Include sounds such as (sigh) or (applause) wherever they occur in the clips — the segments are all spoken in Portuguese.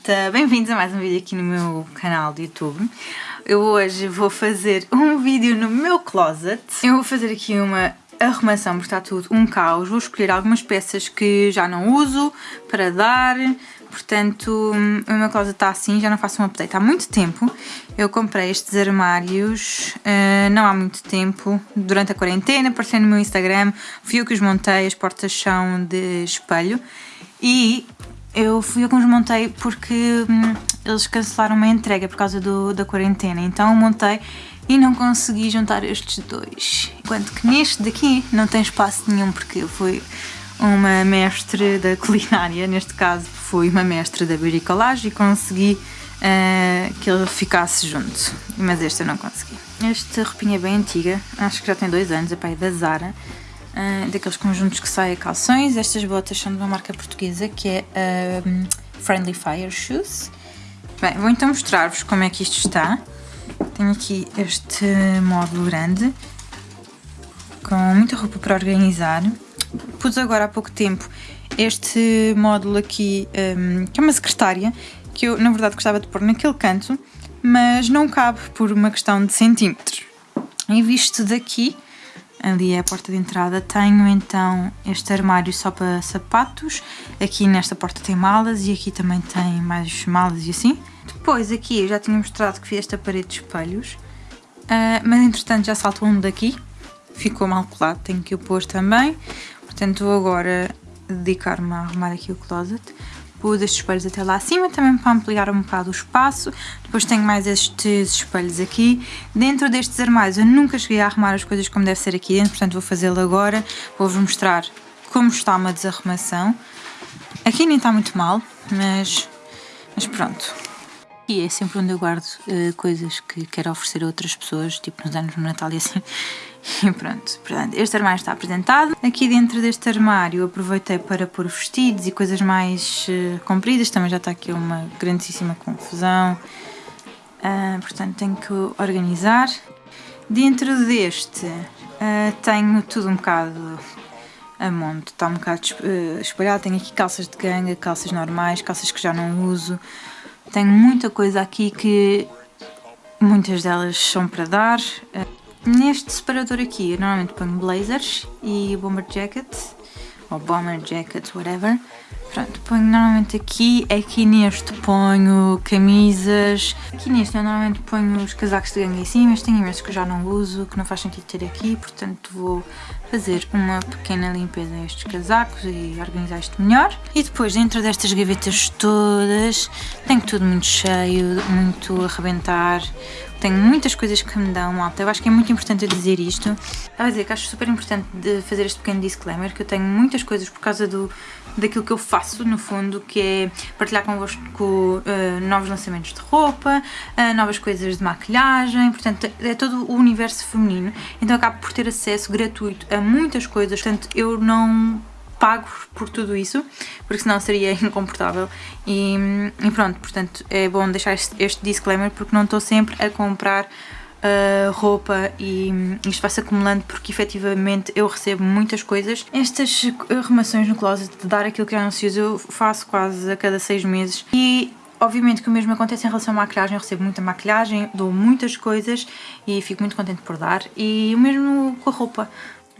malta! Bem-vindos a mais um vídeo aqui no meu canal do YouTube. Eu hoje vou fazer (laughs) um vídeo no meu closet. Eu vou fazer aqui uma arrumação, porque está tudo um caos. Vou escolher algumas peças que já não uso para dar. Portanto, o meu closet está assim, já não faço um update há muito tempo. Eu comprei estes armários uh, não há muito tempo, durante a quarentena, apareceu no meu Instagram. Fui eu que os montei, as portas são de espelho. E eu fui eu que os montei porque hum, eles cancelaram uma entrega por causa do, da quarentena, então montei e não consegui juntar estes dois. Enquanto que neste daqui não tem espaço nenhum porque eu fui uma mestre da culinária, neste caso fui uma mestre da bricolagem e consegui uh, que ele ficasse junto, mas este eu não consegui. Esta roupinha é bem antiga, acho que já tem dois anos, é pai da Zara. Uh, daqueles conjuntos que saem a calções. Estas botas são de uma marca portuguesa que é uh, Friendly Fire Shoes. Bem, vou então mostrar-vos como é que isto está. Tenho aqui este módulo grande com muita roupa para organizar. Pus agora há pouco tempo este módulo aqui, um, que é uma secretária, que eu na verdade gostava de pôr naquele canto, mas não cabe por uma questão de centímetros. E visto daqui, ali é a porta de entrada. Tenho então este armário só para sapatos. Aqui nesta porta tem malas e aqui também tem mais malas e assim. Depois aqui eu já tinha mostrado que fiz esta parede de espelhos, uh, mas entretanto já saltou um daqui, ficou mal colado, tenho que o pôr também. Portanto vou agora dedicar-me a arrumar aqui o closet pus estes espelhos até lá acima, também para ampliar um bocado o espaço. Depois tenho mais estes espelhos aqui. Dentro destes armários eu nunca cheguei a arrumar as coisas como deve ser aqui dentro, portanto vou fazê-lo agora. Vou-vos mostrar como está uma desarrumação. Aqui nem está muito mal, mas, mas pronto. E é sempre onde eu guardo uh, coisas que quero oferecer a outras pessoas, tipo nos anos do Natal e assim. E (laughs) pronto, portanto, este armário está apresentado. Aqui dentro deste armário aproveitei para pôr vestidos e coisas mais uh, compridas. Também já está aqui uma grandíssima confusão. Uh, portanto, tenho que organizar. Dentro deste uh, tenho tudo um bocado a monte. Está um bocado espalhado. Tenho aqui calças de ganga, calças normais, calças que já não uso. Tenho muita coisa aqui que muitas delas são para dar. Neste separador aqui eu normalmente ponho blazers e bomber jackets, ou bomber jackets, whatever. Pronto, ponho normalmente aqui, aqui neste ponho camisas, aqui neste eu normalmente ponho os casacos de gangue em cima, mas tenho imensos que eu já não uso, que não faz sentido ter aqui, portanto vou fazer uma pequena limpeza a estes casacos e organizar isto melhor. E depois dentro destas gavetas todas, tenho tudo muito cheio, muito a arrebentar, tenho muitas coisas que me dão alta. Eu acho que é muito importante eu dizer isto. Estava a dizer que acho super importante de fazer este pequeno disclaimer, que eu tenho muitas coisas por causa do, daquilo que eu faço, no fundo, que é partilhar convosco uh, novos lançamentos de roupa, uh, novas coisas de maquilhagem, portanto, é todo o universo feminino. Então acabo por ter acesso gratuito a muitas coisas, portanto, eu não pago por tudo isso, porque senão seria (laughs) incomportável. E, e pronto, portanto, é bom deixar este, este disclaimer porque não estou sempre a comprar uh, roupa e isto vai-se acumulando porque efetivamente eu recebo muitas coisas. Estas arrumações no closet de dar aquilo que já não se usa eu faço quase a cada seis meses e Obviamente que o mesmo acontece em relação à maquilhagem, eu recebo muita maquilhagem, dou muitas coisas e fico muito contente por dar. E o mesmo com a roupa.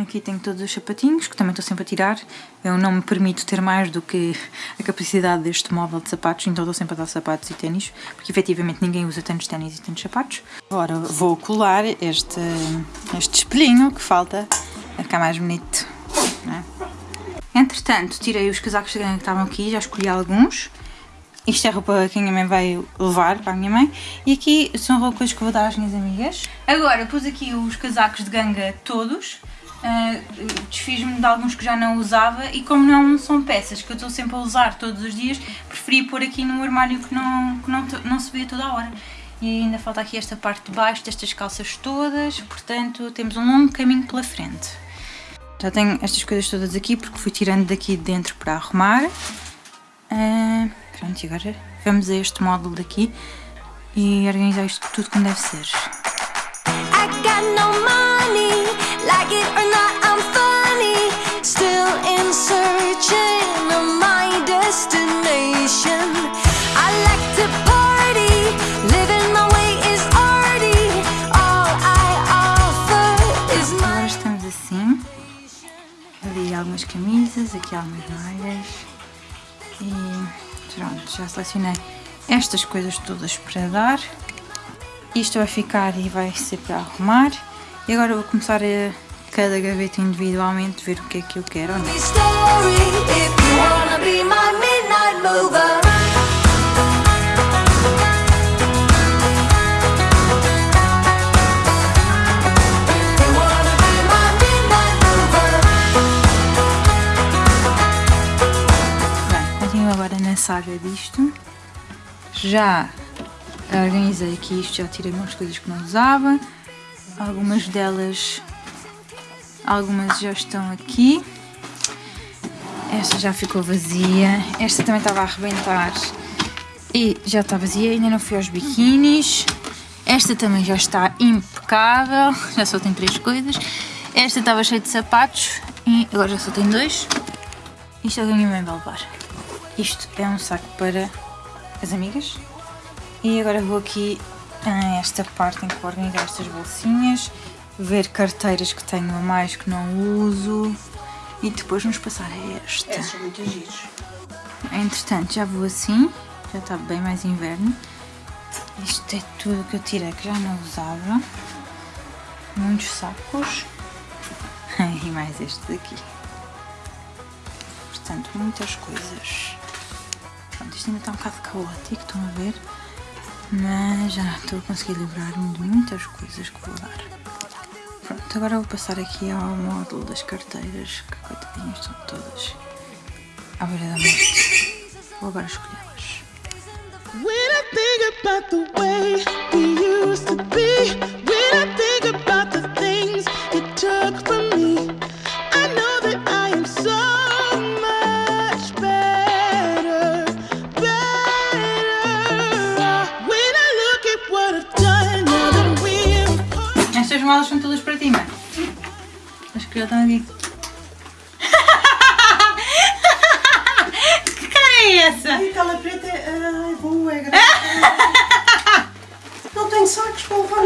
Aqui tenho todos os sapatinhos, que também estou sempre a tirar. Eu não me permito ter mais do que a capacidade deste móvel de sapatos, então estou sempre a dar sapatos e ténis, porque efetivamente ninguém usa tantos ténis e tantos sapatos. Agora vou colar este, este espelhinho que falta a ficar mais bonito. É? Entretanto, tirei os casacos que estavam aqui, já escolhi alguns. Isto é roupa que a minha mãe vai levar para a minha mãe. E aqui são roupas que vou dar às minhas amigas. Agora pus aqui os casacos de ganga todos Uh, desfiz-me de alguns que já não usava e como não são peças que eu estou sempre a usar todos os dias, preferi pôr aqui no armário que não, que não, não vê toda a hora. E ainda falta aqui esta parte de baixo destas calças todas, portanto temos um longo caminho pela frente. Já tenho estas coisas todas aqui porque fui tirando daqui de dentro para arrumar. Uh, pronto, e agora vamos a este módulo daqui e organizar isto tudo como deve ser. ambition. I like to party, living my way is already all I offer is my. Agora estamos assim. Ali algumas camisas, aqui algumas malhas. E pronto, já selecionei estas coisas todas para dar. Isto vai ficar e vai ser para arrumar. E agora vou começar a cada gaveta individualmente ver o que é que eu quero ou não. Bem, continuo agora na saga disto. Já organizei aqui isto, já tirei umas coisas que não usava. Algumas delas, algumas já estão aqui. Esta já ficou vazia. Esta também estava a arrebentar e já está vazia. Ainda não fui aos biquínis. Esta também já está impecável. (laughs) Já só tem três coisas. Esta estava cheia de sapatos e agora já só tem dois. Isto é o que a minha mãe vai levar. Isto é um saco para as amigas. E agora vou aqui a esta parte em que vou organizar estas bolsinhas, ver carteiras que tenho a mais que não uso e depois vamos passar a esta. Essas são muito giros. Entretanto, já vou assim, já está bem mais inverno. Isto é tudo que eu tirei que já não usava. Muitos sacos. (laughs) e mais este daqui. Portanto, muitas coisas. Pronto, isto ainda está um bocado caótico, estão a ver? Mas já estou a conseguir livrar-me de muitas coisas que vou dar. Pronto, agora vou passar aqui ao módulo das carteiras, que coitadinhas estão todas à beira da morte. Vou agora escolhê-las. When I think about the way we used to be, when I think about the things you took from me, I know that I am so much better, better. When I look at what I've done now that. Estas malas são todas mãe. As que já estão aqui. (laughs) que cara é essa? Ai, aquela preta é ai, boa, é grande. (laughs) Não tenho sacos para levar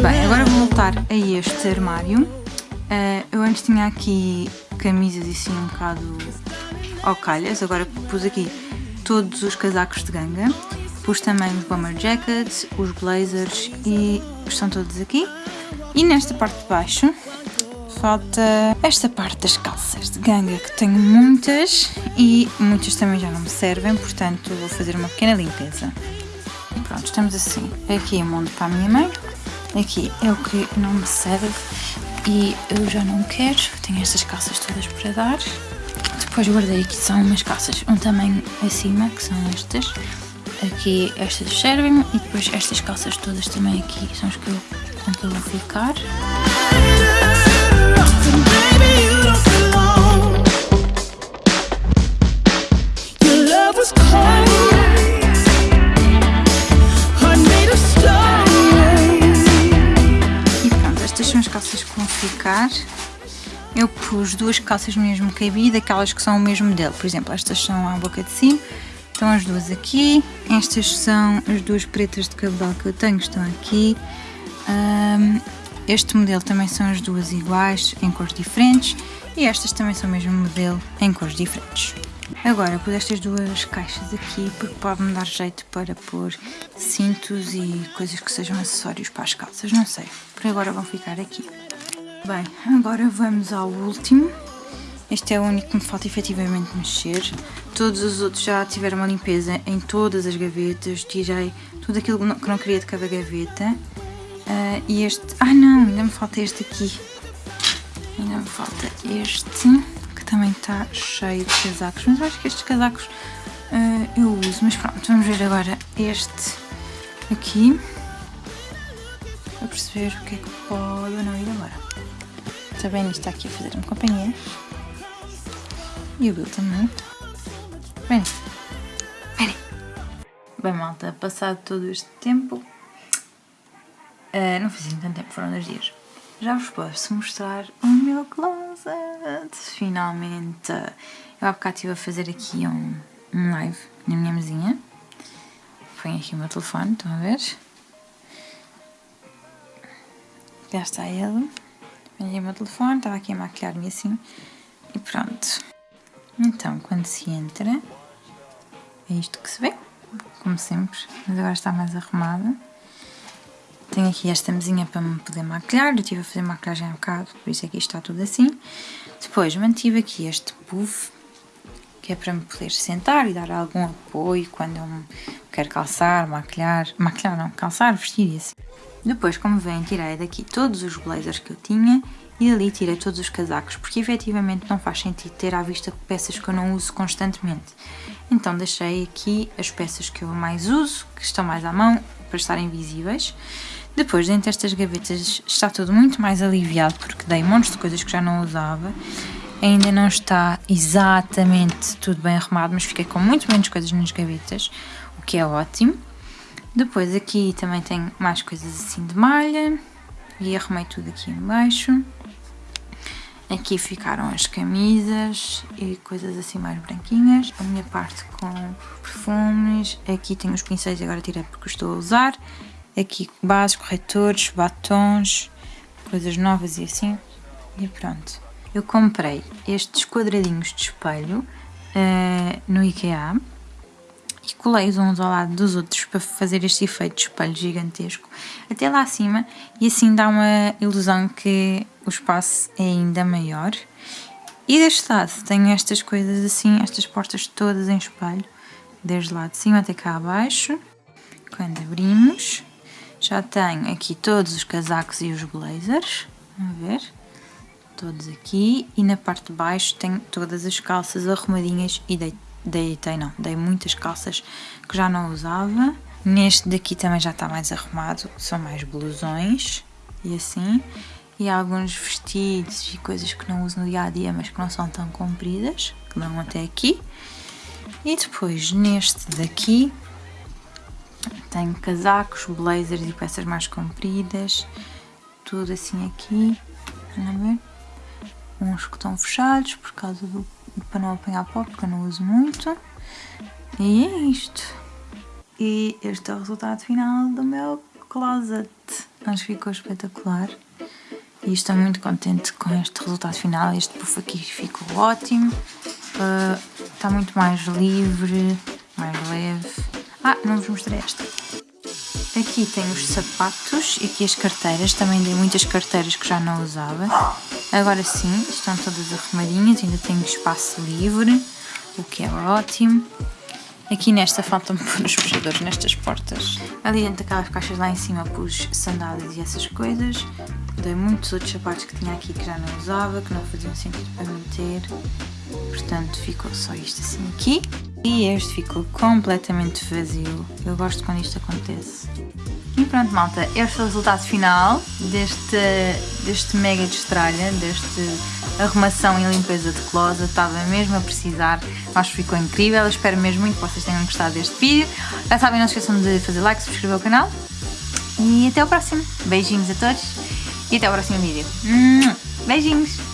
Bem, agora vou voltar a este armário. Eh, eu antes tinha aqui camisas e assim um bocado ao calhas. Agora pus aqui todos os casacos de ganga. Pus também os bomber jackets, os blazers e estão todos aqui. E nesta parte de baixo falta esta parte das calças de ganga que tenho muitas e muitas também já não me servem, portanto vou fazer uma pequena limpeza. Pronto, estamos assim. Aqui é o mundo para a minha mãe. Aqui é o que não me serve e eu já não quero. Tenho estas calças todas para dar. Depois guardei aqui são umas calças um tamanho acima, que são estas. Aqui estas servem e depois estas calças todas também aqui são as que eu, com que eu vou ficar. E pronto, estas são as calças que vão ficar. Pus duas calças no mesmo cabide, aquelas que são o mesmo modelo. Por exemplo, estas são à boca de cima, estão as duas aqui. Estas são as duas pretas de cabedal que eu tenho, estão aqui. Ahm, este modelo também são as duas iguais, em cores diferentes. E estas também são o mesmo modelo, em cores diferentes. Agora, pus estas duas caixas aqui porque pode-me dar jeito para pôr cintos e coisas que sejam acessórios para as calças, não sei. Por agora vão ficar aqui. Bem, agora vamos ao último. Este é o único que me falta efetivamente mexer. Todos os outros já tiveram uma limpeza em todas as gavetas. Tirei tudo aquilo que não- que não queria de cada gaveta. Ah, e este... Ah não, ainda me falta este aqui. Ainda me falta este, que também está cheio de casacos. Mas acho que estes casacos ah, eu uso. Mas pronto, vamos ver agora este aqui. Para perceber o que é que pode ou não ir agora. Bem, isto está aqui a fazer-me companhia. E o Bill também. Vem. Vem. Bem, malta, passado todo este tempo, ah, não fiz tanto tempo, foram dois dias. Já vos posso mostrar o meu closet. Finalmente. Eu há bocado estive a fazer aqui um, um live na minha mesinha. ponho aqui o meu telefone, estão a ver? Já está ele. Aqui o meu telefone, estava aqui a maquilhar-me assim. E pronto. Então, quando se entra, é isto que se vê, como sempre. Mas agora está mais arrumada. Tenho aqui esta mesinha para me poder maquilhar. Eu estive a fazer maquilhagem há um bocado, por isso é que isto está tudo assim. Depois mantive aqui este puff, que é para me poder sentar e dar algum apoio quando eu quero calçar, maquilhar. Maquilhar não, calçar, vestir e assim. Depois, como veem, tirei daqui todos os blazers que eu tinha e ali tirei todos os casacos, porque efetivamente não faz sentido ter à vista peças que eu não uso constantemente. Então deixei aqui as peças que eu mais uso, que estão mais à mão, para estarem visíveis. Depois, dentro destas gavetas, está tudo muito mais aliviado, porque dei montes de coisas que já não usava. Ainda não está exatamente tudo bem arrumado, mas fiquei com muito menos coisas nas gavetas, que é ótimo. Depois aqui também tenho mais coisas assim de malha, e arrumei tudo aqui em baixo. Aqui ficaram as camisas e coisas assim mais branquinhas. A minha parte com perfumes. Aqui tenho os pincéis, agora tirei porque estou a usar. Aqui bases, corretores, batons, coisas novas e assim. E pronto. Eu comprei estes quadradinhos de espelho uh, no IKEA e colei-os uns ao lado dos outros para fazer este efeito de espelho gigantesco até lá acima e assim dá uma ilusão que o espaço é ainda maior. E deste lado tenho estas coisas assim, estas portas todas em espelho, desde lá de cima até cá abaixo. Quando abrimos, já tenho aqui todos os casacos e os blazers, vamos ver, todos aqui. E na parte de baixo tenho todas as calças arrumadinhas e deitei não, dei muitas calças que já não usava. Neste daqui também já está mais arrumado, são mais blusões e assim. E alguns vestidos e coisas que não uso no dia a dia, mas que não são tão compridas, que dão até aqui. E depois neste daqui tenho casacos, blazers e peças mais compridas, tudo assim aqui. Vamos ver? Uns que estão fechados por causa do para não apanhar pó, porque eu não uso muito. E é isto. E este é o resultado final do meu closet. Acho que ficou espetacular. E estou muito contente com este resultado final. Este puff aqui ficou ótimo. Uh, está muito mais livre, mais leve. Ah, não vos mostrei esta. Aqui tem os sapatos e aqui as carteiras. Também dei muitas carteiras que já não usava. Agora sim, estão todas arrumadinhas, ainda tenho espaço livre, o que é ótimo. Aqui nesta faltam-me (laughs) pôr os fechadores nestas portas. Ali dentro daquelas caixas lá em cima pus sandálias e essas coisas. Dei muitos outros sapatos que tinha aqui que já não usava, que não faziam sentido para meter. Portanto, ficou só isto assim aqui. E este ficou completamente vazio. Eu gosto quando isto acontece. Pronto, malta, este é o resultado final deste, deste mega de estralha, deste arrumação e limpeza de closet. Estava mesmo a precisar, acho que ficou incrível. Espero mesmo muito que vocês tenham gostado deste vídeo. Já sabem, não se esqueçam de fazer like, subscrever o canal. E até o próximo. Beijinhos a todos e até o próximo vídeo. Beijinhos!